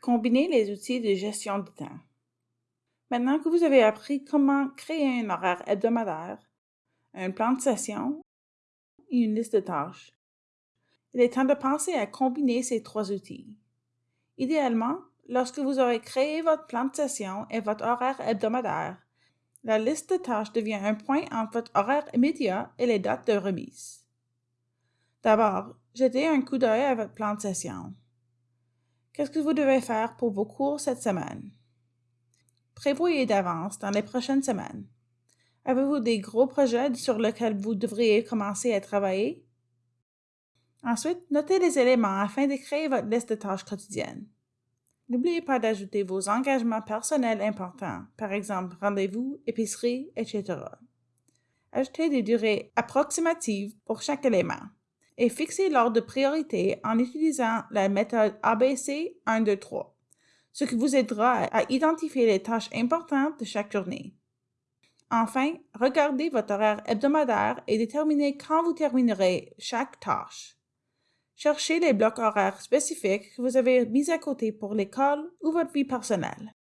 Combiner les outils de gestion du temps. Maintenant que vous avez appris comment créer un horaire hebdomadaire, un plan de session et une liste de tâches, il est temps de penser à combiner ces trois outils. Idéalement, lorsque vous aurez créé votre plan de session et votre horaire hebdomadaire, la liste de tâches devient un point entre votre horaire immédiat et les dates de remise. D'abord, jetez un coup d'œil à votre plan de session. Qu'est-ce que vous devez faire pour vos cours cette semaine? Prévoyez d'avance dans les prochaines semaines. Avez-vous des gros projets sur lesquels vous devriez commencer à travailler? Ensuite, notez les éléments afin de créer votre liste de tâches quotidiennes. N'oubliez pas d'ajouter vos engagements personnels importants, par exemple rendez-vous, épicerie, etc. Ajoutez des durées approximatives pour chaque élément et fixez l'ordre de priorité en utilisant la méthode ABC 1, 2, 3, ce qui vous aidera à identifier les tâches importantes de chaque journée. Enfin, regardez votre horaire hebdomadaire et déterminez quand vous terminerez chaque tâche. Cherchez les blocs horaires spécifiques que vous avez mis à côté pour l'école ou votre vie personnelle.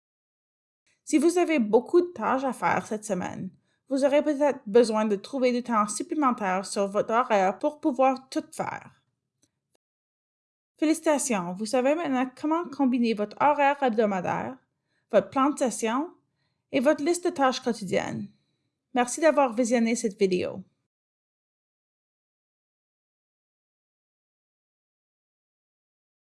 Si vous avez beaucoup de tâches à faire cette semaine, vous aurez peut-être besoin de trouver du temps supplémentaire sur votre horaire pour pouvoir tout faire. Félicitations, vous savez maintenant comment combiner votre horaire hebdomadaire, votre plan de session et votre liste de tâches quotidiennes. Merci d'avoir visionné cette vidéo.